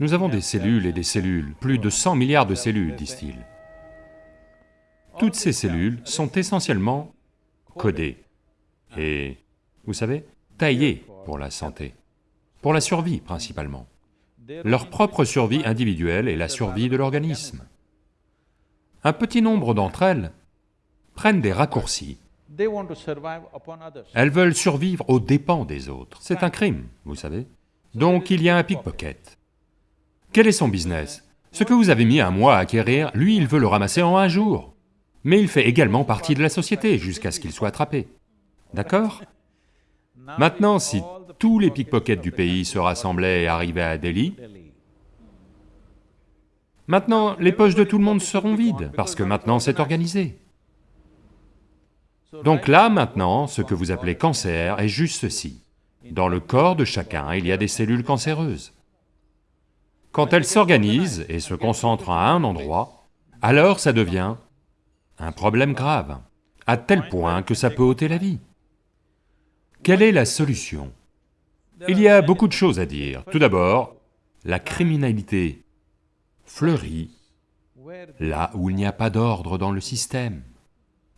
Nous avons des cellules et des cellules, plus de 100 milliards de cellules, disent-ils. Toutes ces cellules sont essentiellement codées et, vous savez, taillées pour la santé, pour la survie principalement. Leur propre survie individuelle et la survie de l'organisme. Un petit nombre d'entre elles prennent des raccourcis. Elles veulent survivre aux dépens des autres. C'est un crime, vous savez. Donc il y a un pickpocket. Quel est son business? Ce que vous avez mis un mois à acquérir, lui il veut le ramasser en un jour. Mais il fait également partie de la société jusqu'à ce qu'il soit attrapé. D'accord? Maintenant, si tous les pickpockets du pays se rassemblaient et arrivaient à Delhi, maintenant les poches de tout le monde seront vides, parce que maintenant c'est organisé. Donc là, maintenant, ce que vous appelez cancer est juste ceci. Dans le corps de chacun, il y a des cellules cancéreuses. Quand elles s'organisent et se concentrent à un endroit, alors ça devient un problème grave, à tel point que ça peut ôter la vie. Quelle est la solution? Il y a beaucoup de choses à dire. Tout d'abord, la criminalité fleurit là où il n'y a pas d'ordre dans le système.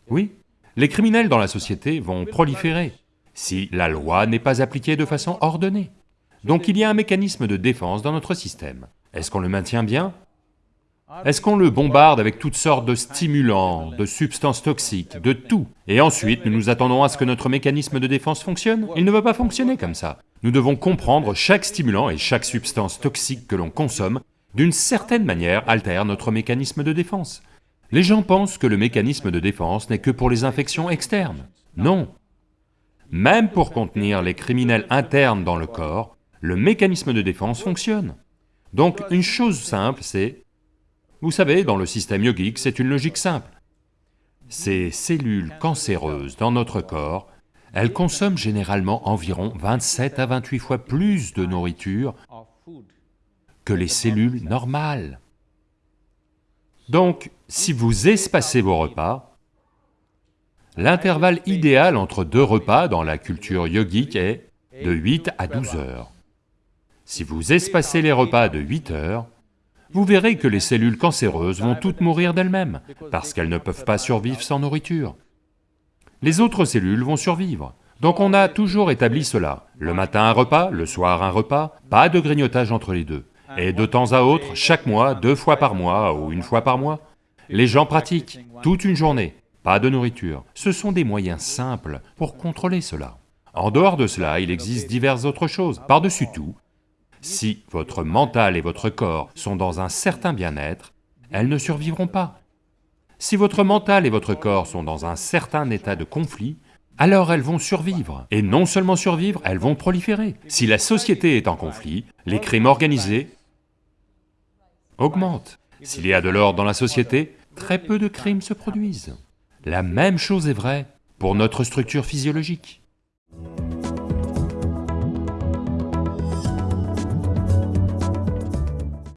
Oui, les criminels dans la société vont proliférer si la loi n'est pas appliquée de façon ordonnée. Donc il y a un mécanisme de défense dans notre système. Est-ce qu'on le maintient bien? Est-ce qu'on le bombarde avec toutes sortes de stimulants, de substances toxiques, de tout? Et ensuite, nous nous attendons à ce que notre mécanisme de défense fonctionne? Il ne va pas fonctionner comme ça. Nous devons comprendre chaque stimulant et chaque substance toxique que l'on consomme, d'une certaine manière, altère notre mécanisme de défense. Les gens pensent que le mécanisme de défense n'est que pour les infections externes. Non. Même pour contenir les criminels internes dans le corps, le mécanisme de défense fonctionne. Donc une chose simple, c'est... Vous savez, dans le système yogique, c'est une logique simple. Ces cellules cancéreuses dans notre corps, elles consomment généralement environ 27 à 28 fois plus de nourriture que les cellules normales. Donc, si vous espacez vos repas, l'intervalle idéal entre deux repas dans la culture yogique est de 8 à 12 heures. Si vous espacez les repas de 8 heures, vous verrez que les cellules cancéreuses vont toutes mourir d'elles-mêmes, parce qu'elles ne peuvent pas survivre sans nourriture. Les autres cellules vont survivre. Donc on a toujours établi cela. Le matin un repas, le soir un repas, pas de grignotage entre les deux. Et de temps à autre, chaque mois, deux fois par mois ou une fois par mois, les gens pratiquent, toute une journée, pas de nourriture. Ce sont des moyens simples pour contrôler cela. En dehors de cela, il existe diverses autres choses. Par-dessus tout, si votre mental et votre corps sont dans un certain bien-être, elles ne survivront pas. Si votre mental et votre corps sont dans un certain état de conflit, alors elles vont survivre. Et non seulement survivre, elles vont proliférer. Si la société est en conflit, les crimes organisés augmentent. S'il y a de l'ordre dans la société, très peu de crimes se produisent. La même chose est vraie pour notre structure physiologique.